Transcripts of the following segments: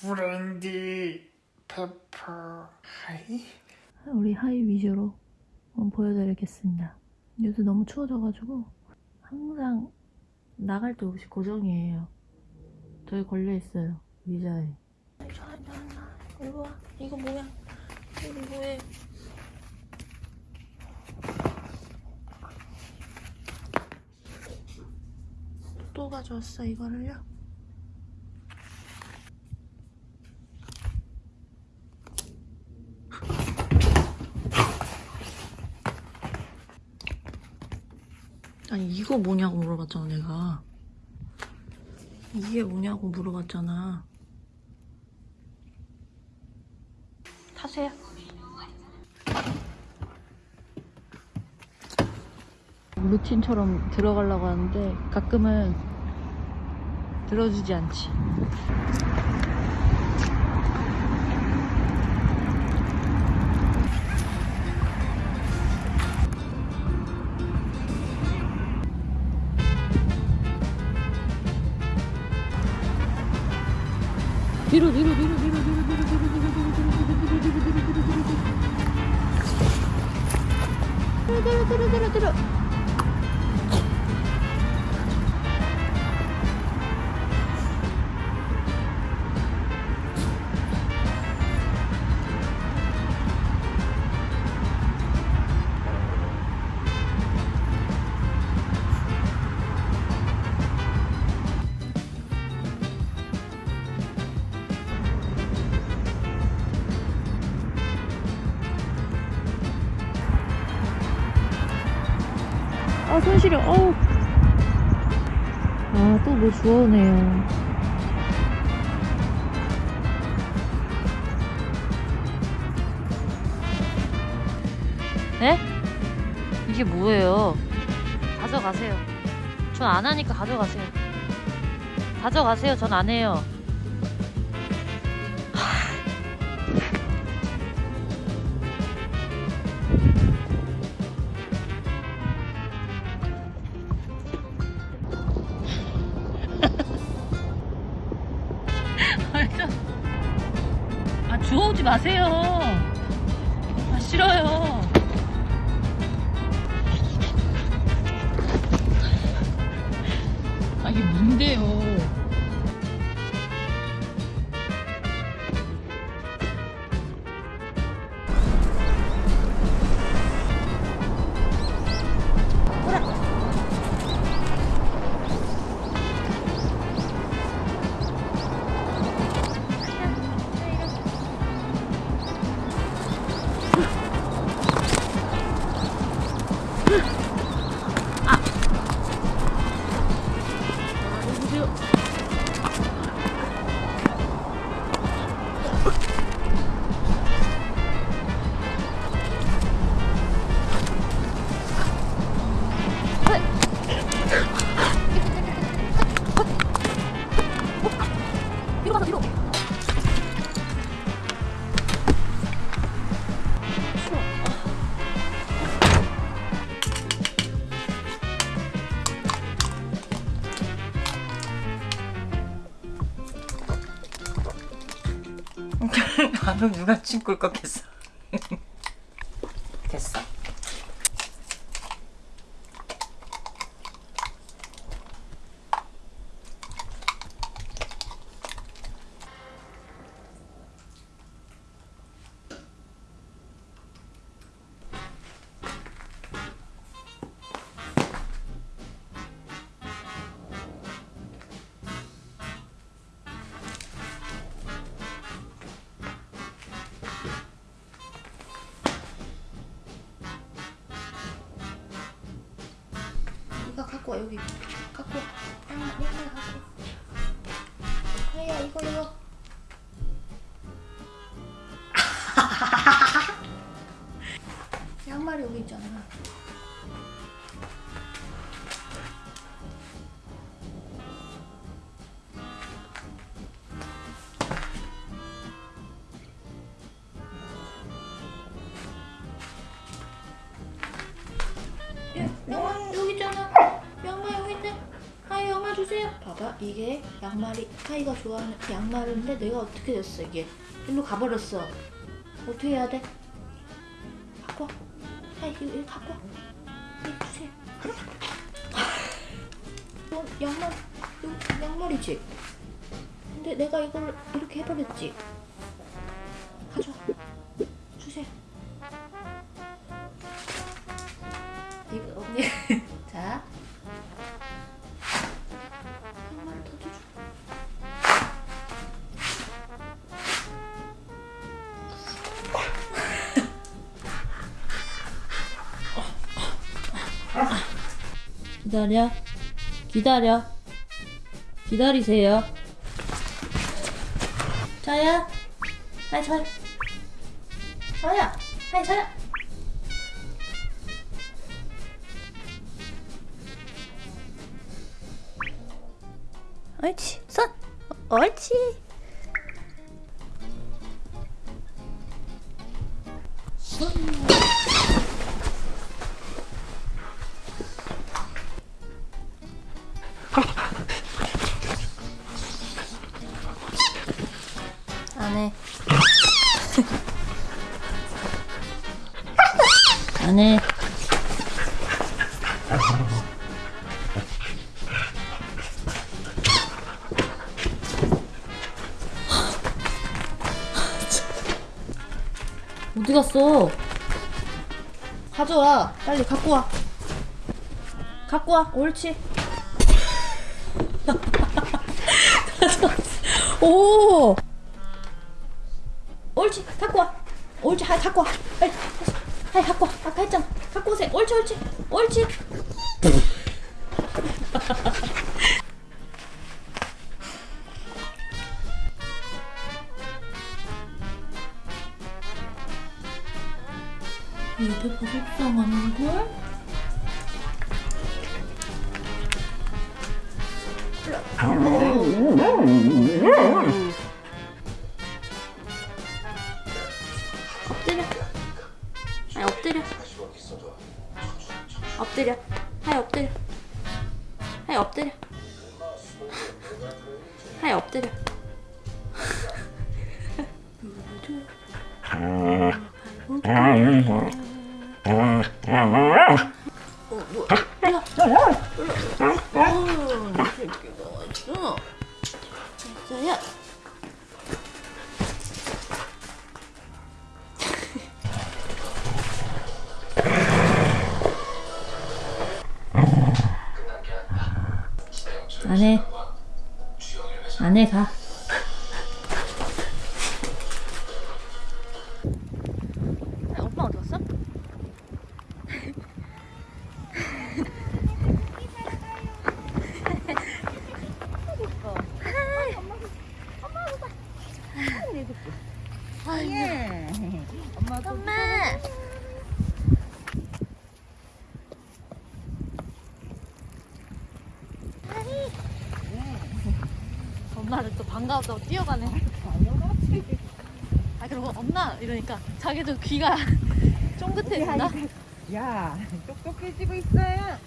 브랜디 페퍼 하이 우리 하이 위주로 한번 보여드리겠습니다. 요새 너무 추워져가지고 항상 나갈 때 옷이 고정이에요. 저희 걸려있어요. 의자에. 이거 와. 이거 뭐야? 이거 뭐해? 또 가져왔어 이거를요? 아니 이거 뭐냐고 물어봤잖아 내가. 이게 뭐냐고 물어봤잖아. 타세요. 루틴처럼 들어가려고 하는데 가끔은 들어주지 않지 뒤로 뒤로 뒤로 뒤로 뒤로 뒤로 뒤로 뒤로 뒤로 뒤로 뒤로 뒤로 뒤로 뒤로 뒤로 뒤로 뒤로 뒤로 뒤로 아, 손 시려. 어우. 아, 또 뭐 주워오네요. 네? 이게 뭐예요? 가져가세요. 전 안 하니까 가져가세요. 가져가세요. 전 안 해요. 마세요. 아, 싫어요. 아, 이게 뭔데요? you. 나는 누가 친구를 꺾겠어? 갖고 와 여기. 갖고 와. 양말 갖고 와. 하이야 이거 이거. 양말이 여기 있잖아 봐봐 이게 양말이 하이가 좋아하는 양말인데 내가 어떻게 됐어 이게? 일로 가버렸어. 어떻게 해야 돼? 갖고 와 하이 이거, 이거 갖고 와 이거 주세요. 이건 양말 이거 양말이지? 근데 내가 이걸 이렇게 해버렸지. 가져와 기다려. 기다려. 기다리세요. 자야. 하이 자야. 자야. 하이 자야. 옳지. 손. 옳지. 안 안 해. 어디 갔어? 가져와. 빨리 갖고 와. 갖고 와. 옳지. 오! 옳지. 갖고 와. 옳지. 하이 갖고 와. 빨리. 하이 갖고 와. 아까 했잖아. 갖고 오세요. 옳지, 옳지. 옳지. 봐 속상하는 걸? 엎 안해 안해 가 엄마 어디 갔어? 엄마 엄마를 또 반가웠다고 뛰어가네. 아 그리고 엄마 이러니까 자기도 귀가 쫑긋해진다. 야, 똑똑해지고 있어요.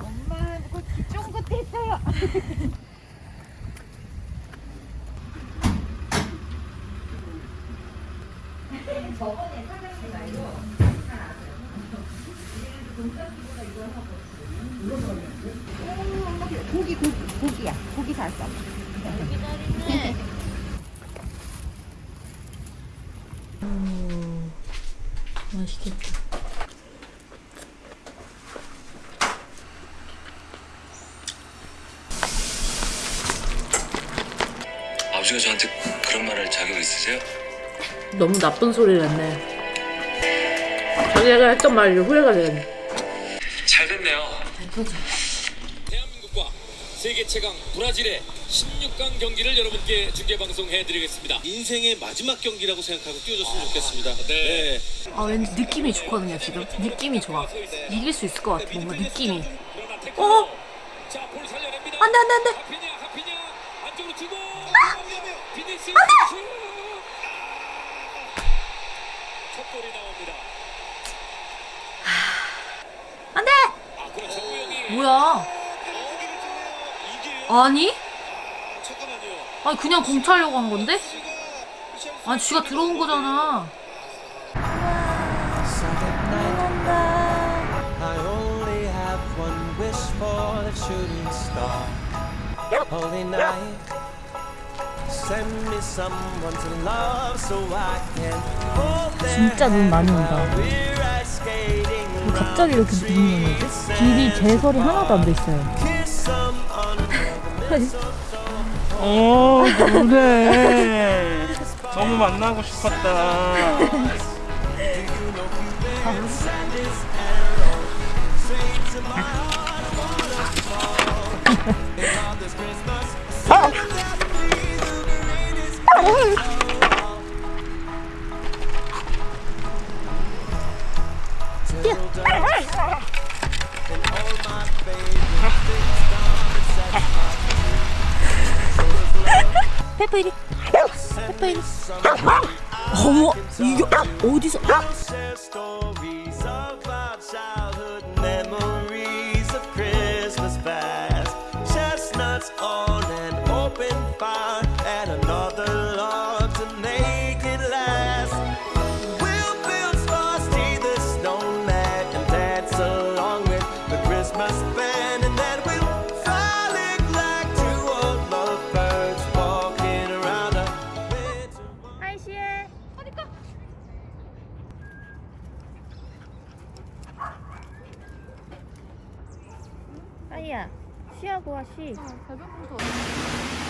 엄마하고 쫑긋했어요. 고 기, 고기, 고기야. 고기 다 써. 기다리네. 맛있겠다. 아버지가 저한테 그런 말할 자격 있으세요? 너무 나쁜 소리를 했네. 자기가 했던 말이 후회가 되겠네. 잘 됐네요. 대한민국과 세계 최강 브라질의 16강 경기를 여러분께 중계 방송해드리겠습니다. 인생의 마지막 경기라고 생각하고 뛰어줬으면 좋겠습니다. 네. 아 왠지 느낌이 좋거든요 지금. 느낌이 좋아. 이길 수 있을 것 같아 뭔가 느낌이. 어? 자, 볼 살려냅니다. 안돼 안돼 안돼. 안돼. 나옵니다. 안돼. 아, 그렇죠. 뭐야? 아니? 아니 그냥 공 차려고 한 건데? 아니 쥐가 들어온 거잖아. 진짜 눈 많이 온다. 갑자기 이렇게 오는 거지? 길이 제설이 하나도 안 돼 있어요. under 어 그래 너무 만나고 싶었다 페 아이야, 쉬하고 와, 쉬. 어